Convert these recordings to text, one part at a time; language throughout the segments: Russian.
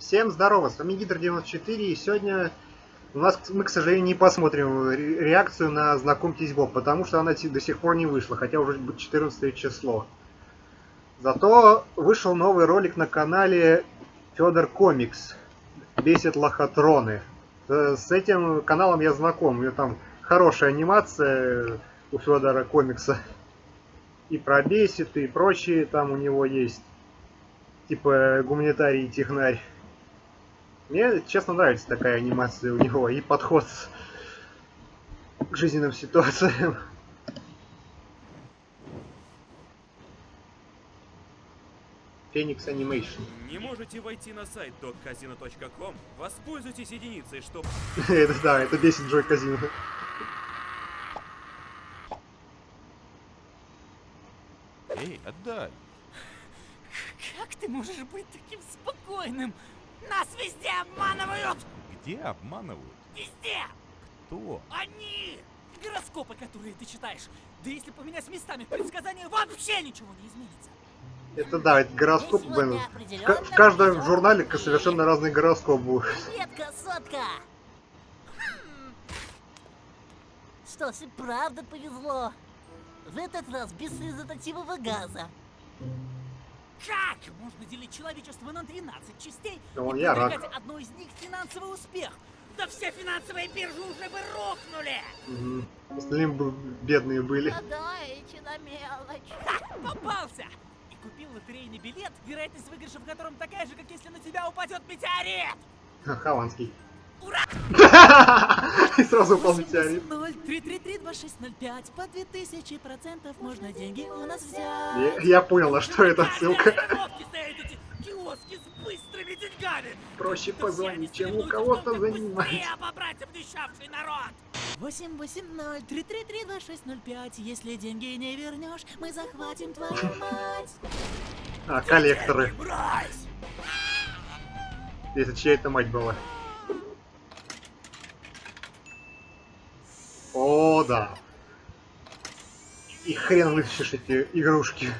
Всем здорово, с вами Гидр94, и сегодня у нас, мы, к сожалению, не посмотрим реакцию на «Знакомьтесь, Боб», потому что она до сих пор не вышла, хотя уже будет 14 число. Зато вышел новый ролик на канале Федор Комикс, бесит лохотроны. Э, с этим каналом я знаком, у него там хорошая анимация у Федора Комикса. И про бесит, и прочие там у него есть. Типа гуманитарий и технарь. Мне, честно, нравится такая анимация у него и подход к жизненным ситуациям. Феникс Animation. Не можете войти на сайт dogcasino.com? Воспользуйтесь единицей, чтобы... это да, это бесит Джой Казино. Эй, отдай. Как ты можешь быть таким спокойным? Нас везде обманывают! Где обманывают? Везде! Кто? Они! Гороскопы, которые ты читаешь. Да если поменять местами предсказания, вообще ничего не изменится. Это да, это гороскоп, блин. В, каждом журнале совершенно разный гороскоп будет. Привет, красотка! Хм. Что ж, и правда повезло. В этот раз без результативного газа. Как можно делить человечество на 12 частей Ну, и я рад. одной из них финансовый успех? Да все финансовые биржи уже бы рухнули! Угу. Остальные бы бедные были. Гадайте на мелочь. Ха, попался! И купил лотерейный билет, вероятность выигрыша в котором такая же, как если на тебя упадет метеорит! Хованский. Ура! И сразу упал метеорит. 0-333-2605 по 2000 процентов можно деньги у нас взять. Я, я понял, на что эта ссылка. Остановки стоят эти киоски с быстрыми деньгами. Проще позвонить, чем у кого-то занимать. быстрее обобрать обнищавший народ. 880-333-2605 Если деньги не вернешь, мы захватим твою мать. А, коллекторы. Брось! Если чья это мать была. О, да. И хрен вытащишь эти игрушки.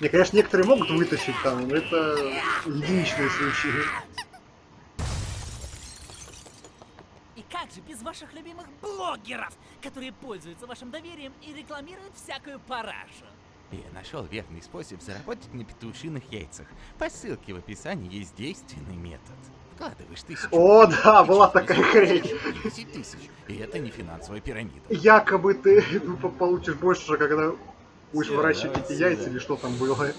Не, конечно, некоторые могут вытащить там, но это единичные случаи. И как же без ваших любимых блогеров, которые пользуются вашим доверием и рекламируют всякую парашу? Я нашел верный способ заработать на петушиных яйцах. По ссылке в описании есть действенный метод. Вкладываешь тысячу. О, да, была такая хрень. 10 тысяч. И это не финансовая пирамида. Якобы ты по- получишь больше, когда будешь выращивать эти яйца или что там было.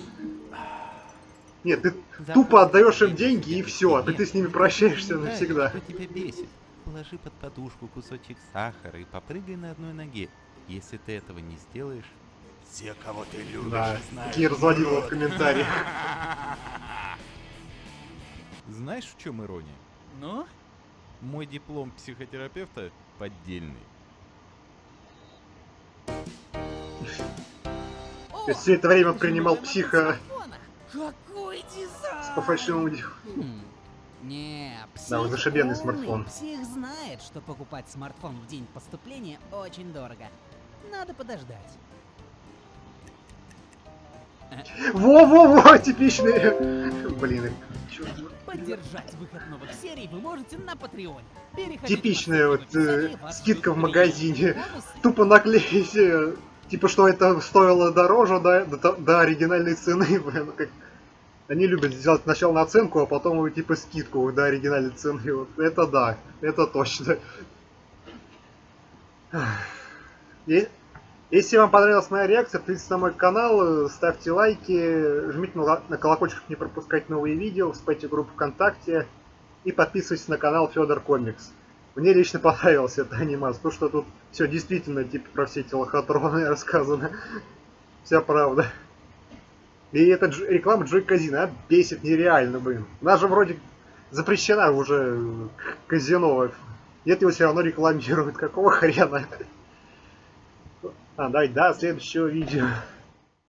Нет, ты тупо отдаешь им деньги и все, а ты, ты с ними прощаешься Знаешь, навсегда. Что тебя бесит? Положи под подушку кусочек сахара и попрыгай на одной ноге. Если ты этого не сделаешь, все, кого ты любишь, Да, знают, такие разводила в комментариях. Знаешь, в чем ирония? Ну? Мой диплом психотерапевта поддельный. Есть все это время принимал психо смартфона. Какой дизайн! по фальшивому делу. Хм. Не, псих Да, зашибенный смартфон. Псих знает, что покупать смартфон в день поступления очень дорого. Надо подождать. Во-во-во, типичные. Блин, Поддержать выход новых серий вы можете на Патреоне. Типичная вот э, скидка в магазине. Тупо наклеить, э, типа, что это стоило дороже до, до, до оригинальной цены. блин, как- Они любят сделать сначала наценку, а потом типа скидку до оригинальной цены. Вот это да, это точно. И- Если вам понравилась моя реакция, подписывайтесь на мой канал, ставьте лайки, жмите на колокольчик, чтобы не пропускать новые видео, вступайте в группу ВКонтакте и подписывайтесь на канал Федор Комикс. Мне лично понравилась эта анимация, потому что тут все действительно типа про все эти лохотроны рассказано. Вся правда. И эта дж- реклама Джой Казино, а, бесит нереально, блин. Она же вроде запрещена уже казино. Нет, его все равно рекламируют. Какого хрена? А, давай, до следующего видео.